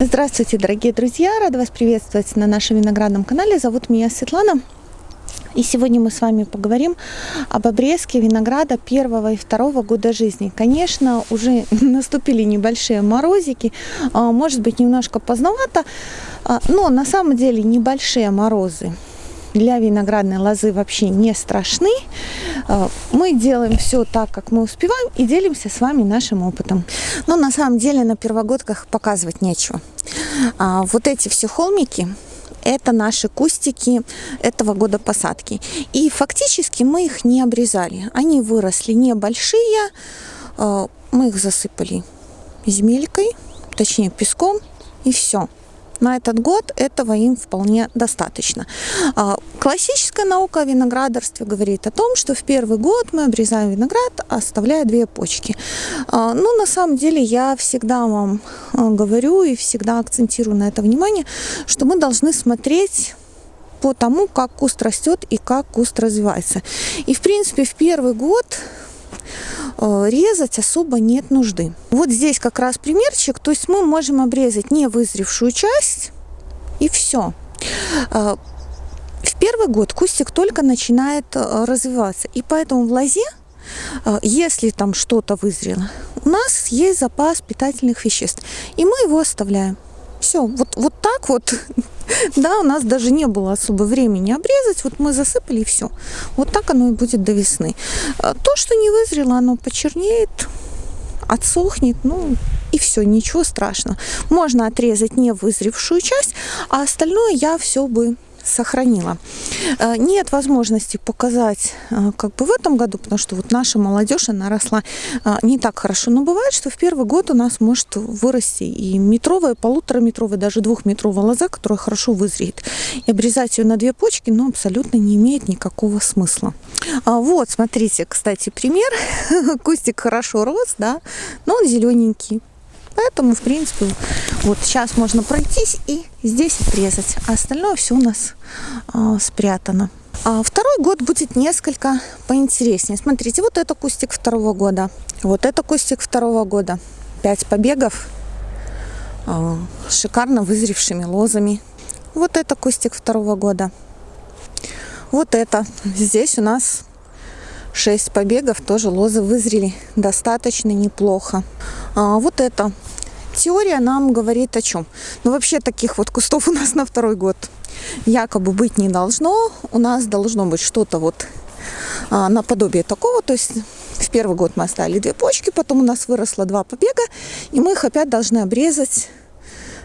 Здравствуйте, дорогие друзья! Рада вас приветствовать на нашем виноградном канале. Зовут меня Светлана. И сегодня мы с вами поговорим об обрезке винограда первого и второго года жизни. Конечно, уже наступили небольшие морозики, а, может быть немножко поздновато, а, но на самом деле небольшие морозы для виноградной лозы вообще не страшны. А, мы делаем все так, как мы успеваем и делимся с вами нашим опытом. Но на самом деле на первогодках показывать нечего. А, вот эти все холмики, это наши кустики этого года посадки. И фактически мы их не обрезали. Они выросли небольшие, а, мы их засыпали земелькой, точнее песком, и все на этот год этого им вполне достаточно. А, классическая наука о виноградарстве говорит о том, что в первый год мы обрезаем виноград, оставляя две почки. А, ну, на самом деле, я всегда вам а, говорю и всегда акцентирую на это внимание, что мы должны смотреть по тому, как куст растет и как куст развивается. И, в принципе, в первый год резать особо нет нужды. Вот здесь как раз примерчик, то есть мы можем обрезать не вызревшую часть и все. Э, в первый год кустик только начинает э, развиваться, и поэтому в лозе если там что-то вызрело, у нас есть запас питательных веществ, и мы его оставляем. Все, вот, вот так вот Да, у нас даже не было особо времени обрезать. Вот мы засыпали и все. Вот так оно и будет до весны. А то, что не вызрело, оно почернеет, отсохнет, ну и все, ничего страшного. Можно отрезать не вызревшую часть, а остальное я все бы сохранила. Э, нет возможности показать э, как бы в этом году, потому что вот наша молодежь, она росла э, не так хорошо. Но бывает, что в первый год у нас может вырасти и метровая, полутораметровая, даже двухметровая лоза, которая хорошо вызреет. И обрезать ее на две почки, ну, абсолютно не имеет никакого смысла. А вот, смотрите, кстати, пример. Кустик хорошо рос, да, но он зелененький. Поэтому, в принципе, вот сейчас можно пройтись и здесь отрезать. А остальное все у нас э, спрятано. А второй год будет несколько поинтереснее. Смотрите, вот это кустик второго года. Вот это кустик второго года. Пять побегов э, шикарно вызревшими лозами. Вот это кустик второго года. Вот это. Здесь у нас 6 побегов, тоже лозы вызрели достаточно неплохо. А, вот это теория нам говорит о чем? Ну, вообще таких вот кустов у нас на второй год якобы быть не должно. У нас должно быть что-то вот а, наподобие такого. То есть в первый год мы оставили две почки, потом у нас выросло два побега, и мы их опять должны обрезать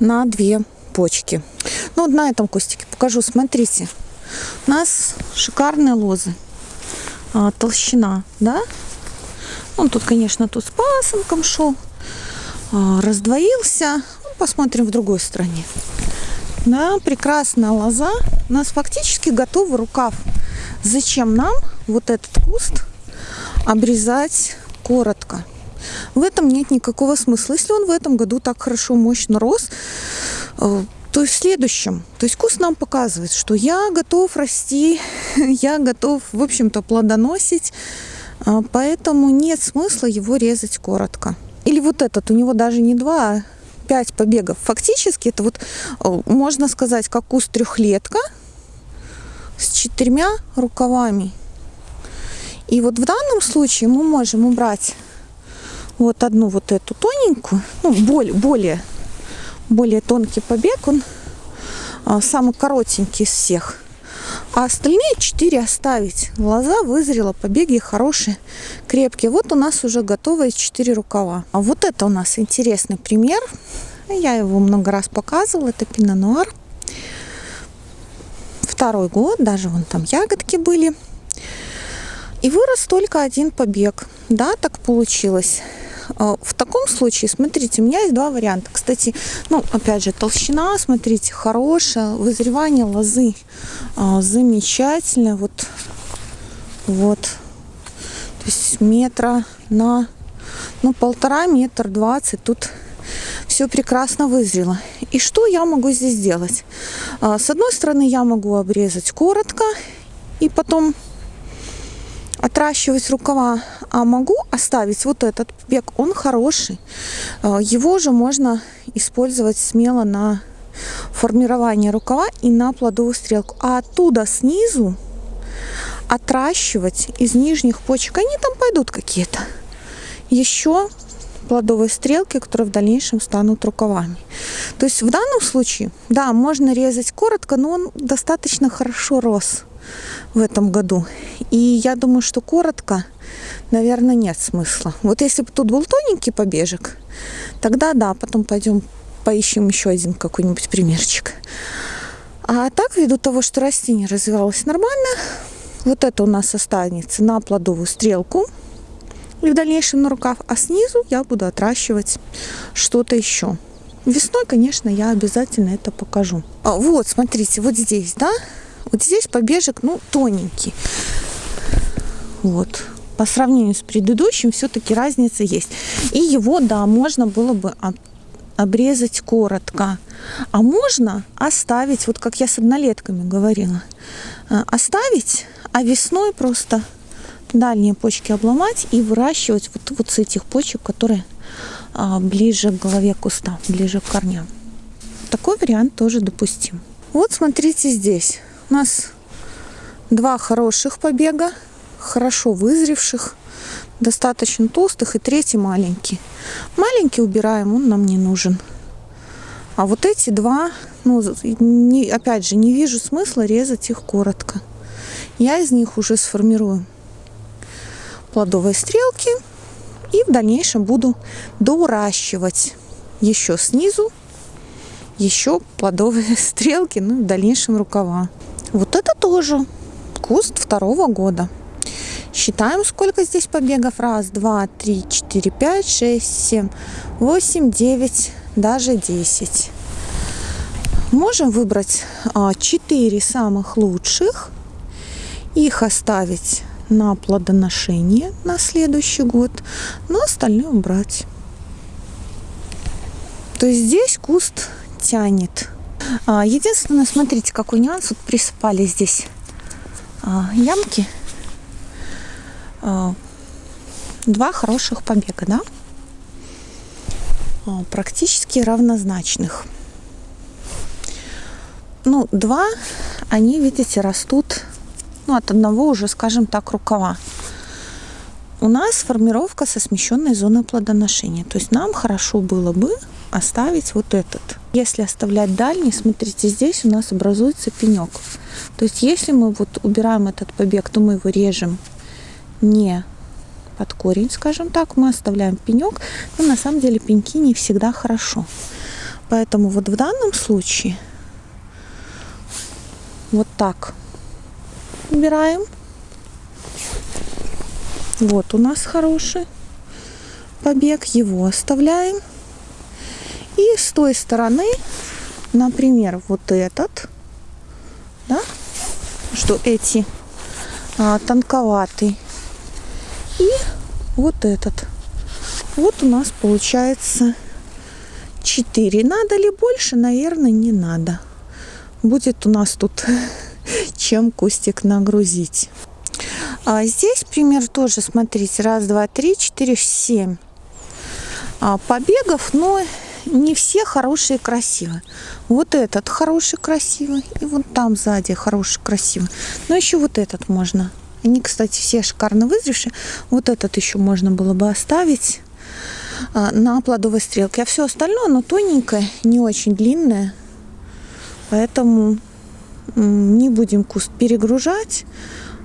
на две почки. Ну, вот на этом кустике покажу. Смотрите, у нас шикарные лозы. А, толщина, да? Он тут, конечно, тут с пасынком шел. А, раздвоился. Ну, посмотрим в другой стороне. Да, прекрасная лоза. У нас фактически готовый рукав. Зачем нам вот этот куст обрезать коротко? В этом нет никакого смысла. Если он в этом году так хорошо, мощно рос, э, то в следующем. То есть куст нам показывает, что я готов расти, я готов, в общем-то, плодоносить, а, поэтому нет смысла его резать коротко. Или вот этот, у него даже не два, а пять побегов. Фактически это вот, можно сказать, как куст трехлетка с четырьмя рукавами. И вот в данном случае мы можем убрать вот одну вот эту тоненькую, ну, более, более более тонкий побег, он а, самый коротенький из всех. А остальные четыре оставить. Лоза вызрела, побеги хорошие, крепкие. Вот у нас уже готовые четыре рукава. А вот это у нас интересный пример. Я его много раз показывала. Это пино-нуар. Второй год, даже вон там ягодки были. И вырос только один побег. Да, так получилось. А, в таком случае, смотрите, у меня есть два варианта. Кстати, ну, опять же, толщина, смотрите, хорошая, вызревание лозы а, замечательное. Вот, вот, то есть метра на, ну, полтора, метр двадцать. Тут все прекрасно вызрело. И что я могу здесь сделать? А, с одной стороны, я могу обрезать коротко и потом отращивать рукава, а могу оставить вот этот побег, он хороший. А, его же можно использовать смело на формирование рукава и на плодовую стрелку. А оттуда снизу отращивать из нижних почек, они там пойдут какие-то. Еще плодовые стрелки, которые в дальнейшем станут рукавами. То есть в данном случае, да, можно резать коротко, но он достаточно хорошо рос в этом году. И я думаю, что коротко, наверное, нет смысла. Вот если бы тут был тоненький побежек, тогда да, потом пойдем поищем еще один какой-нибудь примерчик. А так, ввиду того, что растение развивалось нормально, вот это у нас останется на плодовую стрелку и в дальнейшем на рукав, а снизу я буду отращивать что-то еще. Весной, конечно, я обязательно это покажу. А, вот, смотрите, вот здесь, да, вот здесь побежек, ну, тоненький. Вот. По сравнению с предыдущим все-таки разница есть. И его, да, можно было бы обрезать коротко. А можно оставить, вот как я с однолетками говорила, э, оставить, а весной просто дальние почки обломать и выращивать вот, вот с этих почек, которые а, ближе к голове куста, ближе к корням. Такой вариант тоже допустим. Вот смотрите здесь. Нас два хороших побега, хорошо вызревших достаточно толстых и третий маленький. Маленький убираем, он нам не нужен. А вот эти два, ну, не, опять же, не вижу смысла резать их коротко. Я из них уже сформирую плодовые стрелки и в дальнейшем буду доращивать еще снизу еще плодовые стрелки, ну и в дальнейшем рукава. Вот это тоже куст второго года. Считаем, сколько здесь побегов. Раз, два, три, четыре, пять, шесть, семь, восемь, девять, даже десять. Можем выбрать а, четыре самых лучших. Их оставить на плодоношение на следующий год, но остальное убрать. То есть здесь куст тянет. А, единственное, смотрите, какой нюанс. Вот присыпали здесь а, ямки а, два хороших побега, да? Практически равнозначных. Ну, два, они, видите, растут, ну, от одного уже, скажем так, рукава. У нас формировка со смещенной зоной плодоношения. То есть нам хорошо было бы оставить вот этот. Если оставлять дальний, смотрите, здесь у нас образуется пенек. То есть если мы вот убираем этот побег, то мы его режем не под корень, скажем так, мы оставляем пенек, но на самом деле пеньки не всегда хорошо. Поэтому вот в данном случае вот так убираем. Вот у нас хороший побег, его оставляем. И с той стороны, например, вот этот, да, что эти а, тонковатый и вот этот. Вот у нас получается 4. Надо ли больше? Наверное, не надо. Будет у нас тут чем кустик нагрузить. А здесь пример тоже, смотрите, раз, два, три, четыре, семь а, побегов, но не все хорошие и красивые. Вот этот хороший, красивый, и вот там сзади хороший, красивый. Но еще вот этот можно они, кстати, все шикарно вызревшие. Вот этот еще можно было бы оставить а, на плодовой стрелке. А все остальное, оно тоненькое, не очень длинное. Поэтому не будем куст перегружать,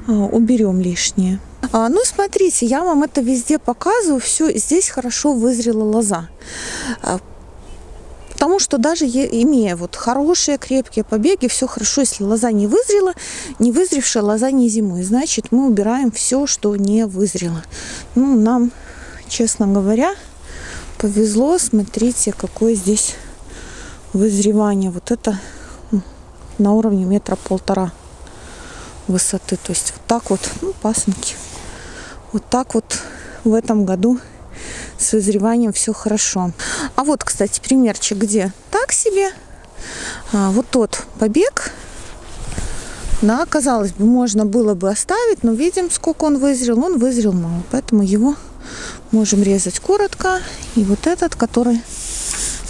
а, уберем лишнее. А, ну, смотрите, я вам это везде показываю. Все, здесь хорошо вызрела лоза. Потому что даже имея вот хорошие крепкие побеги, все хорошо, если лоза не вызрела, не вызревшая лоза не зимой, значит мы убираем все, что не вызрело. Ну, нам, честно говоря, повезло. Смотрите, какое здесь вызревание. Вот это на уровне метра полтора высоты. То есть вот так вот, ну, пасынки. Вот так вот в этом году с вызреванием все хорошо. А вот, кстати, примерчик, где так себе. А, вот тот побег Да, казалось бы, можно было бы оставить, но видим, сколько он вызрел. Он вызрел мало, поэтому его можем резать коротко. И вот этот, который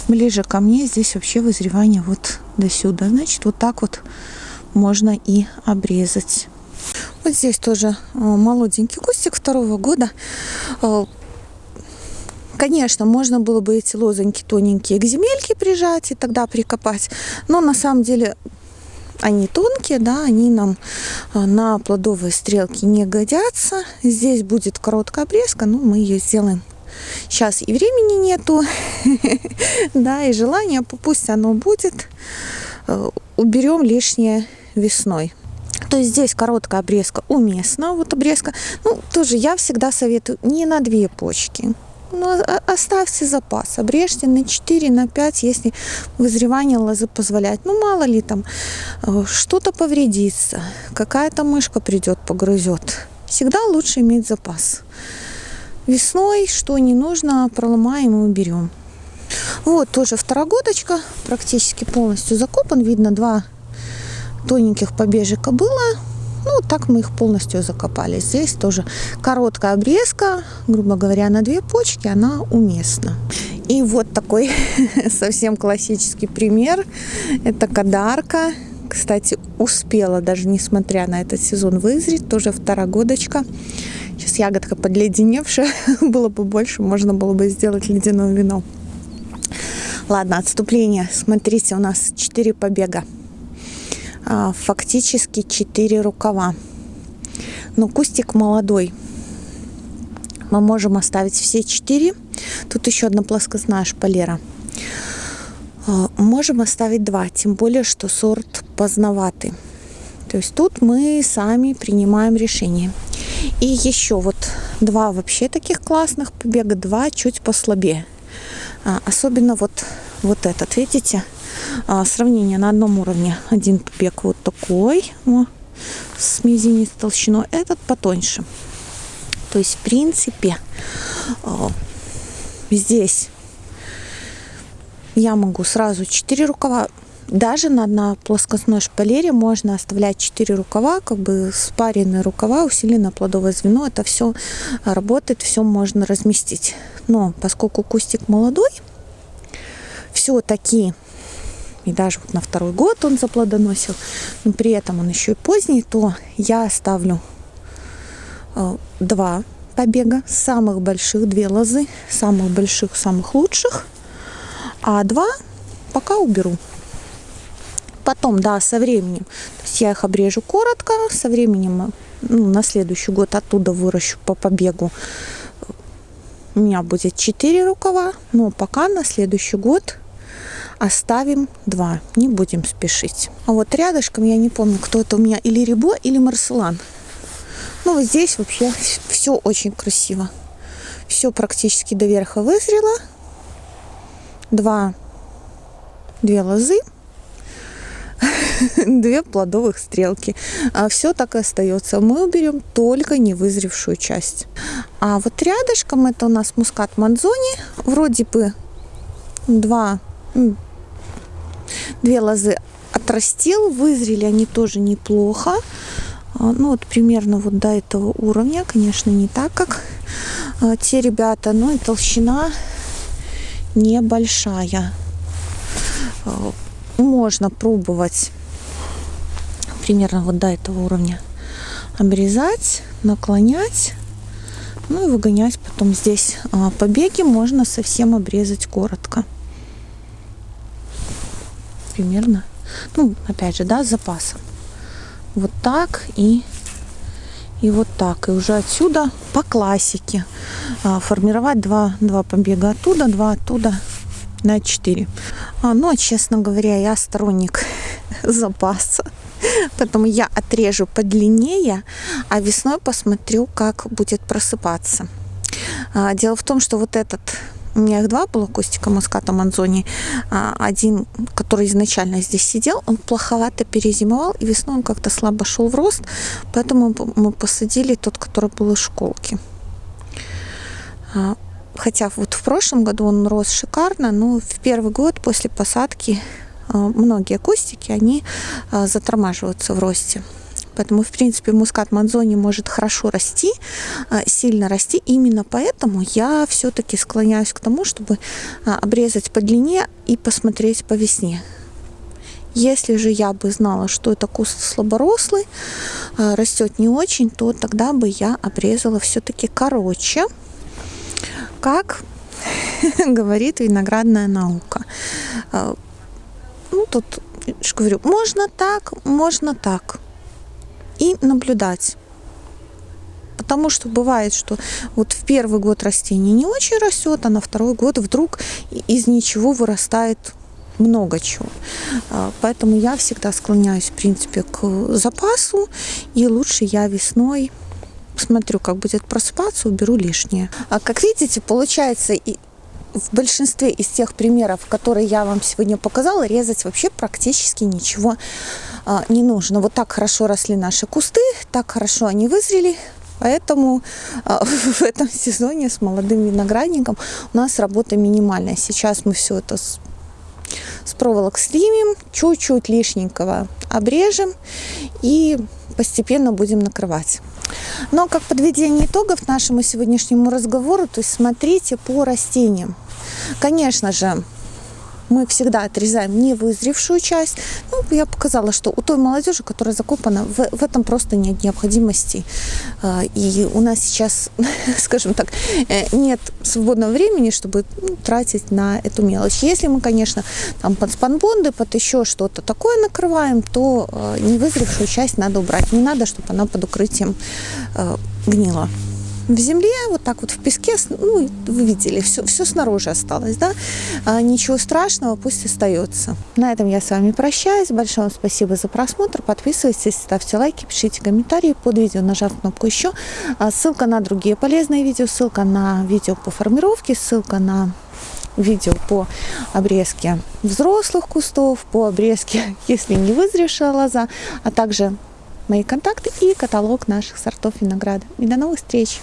ближе ко мне, здесь вообще вызревание вот до сюда. Значит, вот так вот можно и обрезать. Вот здесь тоже э, молоденький кустик второго года. Конечно, можно было бы эти лозоньки тоненькие к земельке прижать и тогда прикопать. Но на самом деле они тонкие, да, они нам э, на плодовые стрелки не годятся. Здесь будет короткая обрезка, но мы ее сделаем. Сейчас и времени нету, да, и желания, пусть оно будет. Э, уберем лишнее весной. То есть здесь короткая обрезка уместна. Вот обрезка, ну, тоже я всегда советую не на две почки. Но оставьте запас, обрежьте на 4, на 5, если вызревание лозы позволяет. Ну, мало ли там, э, что-то повредится, какая-то мышка придет, погрызет. Всегда лучше иметь запас. Весной, что не нужно, проломаем и уберем. Вот тоже второгодочка, практически полностью закопан. Видно, два тоненьких побежика было. Ну, так мы их полностью закопали. Здесь тоже короткая обрезка, грубо говоря, на две почки, она уместна. И вот такой совсем классический пример. Это кадарка. Кстати, успела, даже несмотря на этот сезон, вызреть. Тоже второгодочка. Сейчас ягодка подледеневшая. было бы больше, можно было бы сделать ледяное вино. Ладно, отступление. Смотрите, у нас 4 побега. А, фактически 4 рукава. Но кустик молодой. Мы можем оставить все 4. Тут еще одна плоскостная шпалера. А, можем оставить 2, тем более, что сорт поздноватый. То есть тут мы сами принимаем решение. И еще вот два вообще таких классных побега, два чуть послабее. А, особенно вот, вот этот, видите? А, сравнение на одном уровне. Один побег вот такой, о, с мизинец толщиной, этот потоньше. То есть, в принципе, а, здесь я могу сразу 4 рукава даже на, на плоскостной шпалере можно оставлять 4 рукава, как бы спаренные рукава, усиленное плодовое звено. Это все работает, все можно разместить. Но поскольку кустик молодой, все-таки, и даже вот на второй год он заплодоносил, но при этом он еще и поздний, то я оставлю э, два побега, самых больших, две лозы, самых больших, самых лучших, а два пока уберу. Потом, да, со временем, то есть я их обрежу коротко, со временем ну, на следующий год оттуда выращу по побегу. У меня будет 4 рукава, но пока на следующий год оставим 2, не будем спешить. А вот рядышком, я не помню, кто это у меня, или Рибо, или Марселан. Ну, вот здесь вообще все очень красиво. Все практически до верха вызрело. Два, две лозы две плодовых стрелки. А все так и остается. Мы уберем только невызревшую часть. А вот рядышком это у нас мускат манзони. Вроде бы два, две лозы отрастил. Вызрели они тоже неплохо. А, ну вот примерно вот до этого уровня. Конечно, не так, как а, те ребята. Но и толщина небольшая а, можно пробовать примерно вот до этого уровня обрезать, наклонять, ну и выгонять потом здесь побеги можно совсем обрезать коротко. Примерно. Ну, опять же, да, с запасом. Вот так и и вот так. И уже отсюда по классике а, формировать два, два побега оттуда, два оттуда на 4. А, но, честно говоря, я сторонник запаса. Поэтому я отрежу подлиннее, а весной посмотрю, как будет просыпаться. А, дело в том, что вот этот у меня их два было кустика муската манзони. А, один, который изначально здесь сидел, он плоховато перезимовал, и весной он как-то слабо шел в рост, поэтому мы посадили тот, который был из школки. А, хотя вот в прошлом году он рос шикарно, но в первый год после посадки а, многие кустики, они затормаживаются в росте. Поэтому, в принципе, мускат Мадзони может хорошо расти, а, сильно расти. Именно поэтому я все-таки склоняюсь к тому, чтобы а, обрезать по длине и посмотреть по весне. Если же я бы знала, что это куст слаборослый, а, растет не очень, то тогда бы я обрезала все-таки короче, как говорит виноградная наука. Ну, тут, я говорю, можно так, можно так. И наблюдать. Потому что бывает, что вот в первый год растение не очень растет, а на второй год вдруг из ничего вырастает много чего. А, поэтому я всегда склоняюсь, в принципе, к запасу. И лучше я весной смотрю, как будет просыпаться, уберу лишнее. А как видите, получается и в большинстве из тех примеров, которые я вам сегодня показала, резать вообще практически ничего а, не нужно. Вот так хорошо росли наши кусты, так хорошо они вызрели, Поэтому а, в этом сезоне с молодым виноградником у нас работа минимальная. Сейчас мы все это с, с проволок снимем, чуть-чуть лишненького обрежем и постепенно будем накрывать. Но как подведение итогов нашему сегодняшнему разговору, то есть смотрите по растениям. Конечно же, мы всегда отрезаем невызревшую часть. Ну, я показала, что у той молодежи, которая закопана, в, в этом просто нет необходимости. А, и у нас сейчас, скажем так, э, нет свободного времени, чтобы ну, тратить на эту мелочь. Если мы, конечно, там под спанбонды, под еще что-то такое накрываем, то э, невызревшую часть надо убрать. Не надо, чтобы она под укрытием э, гнила в земле, вот так вот в песке, ну, вы видели, все, все снаружи осталось, да, а, ничего страшного, пусть остается. На этом я с вами прощаюсь, большое вам спасибо за просмотр, подписывайтесь, ставьте лайки, пишите комментарии под видео, нажав кнопку еще, а, ссылка на другие полезные видео, ссылка на видео по формировке, ссылка на видео по обрезке взрослых кустов, по обрезке, если не вызревшая лоза, а также мои контакты и каталог наших сортов винограда. И до новых встреч!